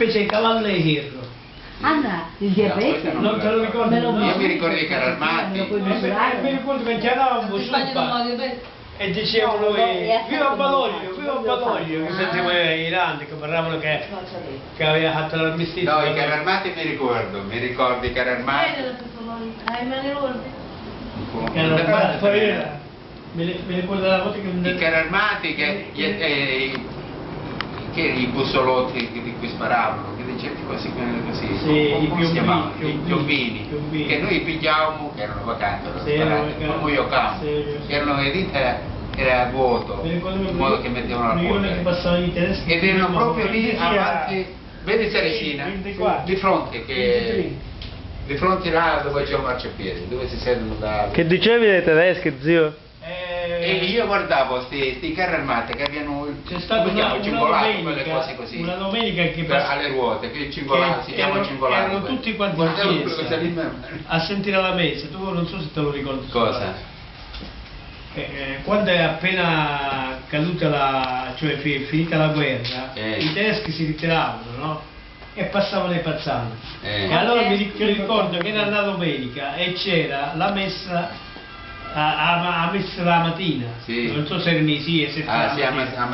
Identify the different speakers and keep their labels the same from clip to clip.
Speaker 1: specie di cavalleiro.
Speaker 2: Anna, il diabete?
Speaker 3: No,
Speaker 1: Non te lo ricordi?
Speaker 2: Me lo
Speaker 1: no?
Speaker 3: Io mi ricordo i carri armati.
Speaker 1: Eh,
Speaker 2: misurare?
Speaker 1: mi ricordo che
Speaker 4: lo ripeto.
Speaker 1: e dicevano
Speaker 2: No,
Speaker 1: eh,
Speaker 2: è
Speaker 1: viva
Speaker 2: male,
Speaker 1: viva Baloglio, che
Speaker 2: fa.
Speaker 1: sentivo i grandi che parlavano che, che aveva fatto l'armistizio.
Speaker 3: No, i carri armati mi ricordo, mi ricordo i carri armati.
Speaker 4: Favore. Eh, me ne ricordo.
Speaker 1: Che erano armati, poi era- mi ri- mi ricordo la volta che
Speaker 3: I carri armati che, gli- eh, che i bussolotti che- di sparavano, così, così
Speaker 1: Sì,
Speaker 3: come
Speaker 1: i
Speaker 3: si
Speaker 1: piombini,
Speaker 3: chiamavano? I
Speaker 1: piombini,
Speaker 3: che noi pigliavamo, che erano vacanti, sparati,
Speaker 1: erano
Speaker 3: come io campo, che erano le dita era vuoto,
Speaker 1: Mi ricordo
Speaker 3: in modo che mettevano la polvere. Ed erano proprio lì
Speaker 1: 20
Speaker 3: avanti, vedi Seresina,
Speaker 1: 24.
Speaker 3: di fronte che
Speaker 1: 23.
Speaker 3: di fronte là dove c'è un marciapiede, dove si sentono da
Speaker 5: Che dicevi dei tedeschi, zio?
Speaker 1: Eh,
Speaker 3: E io guardavo sti, carri armati che avevano
Speaker 1: C'è
Speaker 3: chiama,
Speaker 1: una, una
Speaker 3: cingolato, così.
Speaker 1: una domenica che
Speaker 3: per-
Speaker 1: pass-
Speaker 3: alle ruote, che cingolato
Speaker 1: che
Speaker 3: si chiama
Speaker 1: erano-
Speaker 3: cingolato.
Speaker 1: erano
Speaker 3: quello.
Speaker 1: tutti quanti in chiesa. a sentire la messa, tu non so se te lo ricordi.
Speaker 3: Cosa?
Speaker 1: Eh, eh, quando è appena caduta la, cioè fi- finita la guerra,
Speaker 3: Eh.
Speaker 1: i tedeschi si ritiravano, no? E passavano i pazzani.
Speaker 3: Eh.
Speaker 1: E allora mi, ric- mi ricordo che era una domenica e c'era la messa a, a, a messa la mattina,
Speaker 3: Sì.
Speaker 1: non so se era sì e se
Speaker 3: Ah, sì, a
Speaker 1: mattina.
Speaker 3: mezza, a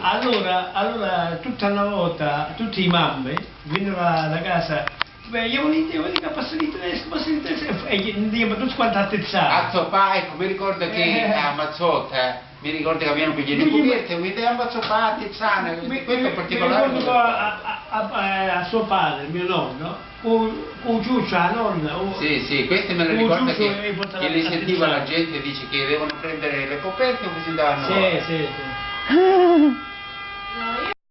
Speaker 1: allora, allora, tutta una volta, tutti i mamme vennero da, casa, beh, io voglio dire, voglio che passano i tedeschi, passano i tedeschi, e andiamo tutti quanti
Speaker 3: A
Speaker 1: attrezzati.
Speaker 3: Zoppa, ecco, mi ricordo che
Speaker 1: Eh.
Speaker 3: a Mazzotta, mi ricordo che avevano pigliato
Speaker 1: gli-
Speaker 3: coperte, mi dicevano a Zoppa, a Tizzana,
Speaker 1: Mi-
Speaker 3: questo in
Speaker 1: mi-
Speaker 3: particolare.
Speaker 1: Mi ricordo a, a, a, a- a suo padre, mio nonno, con, la nonna. un-
Speaker 3: Sì, sì, questo me
Speaker 1: un
Speaker 3: ricordo che,
Speaker 1: e
Speaker 3: che li
Speaker 1: a-
Speaker 3: sentiva la gente dice che devono prendere le coperte o che si davano
Speaker 1: Sì, sì, sì.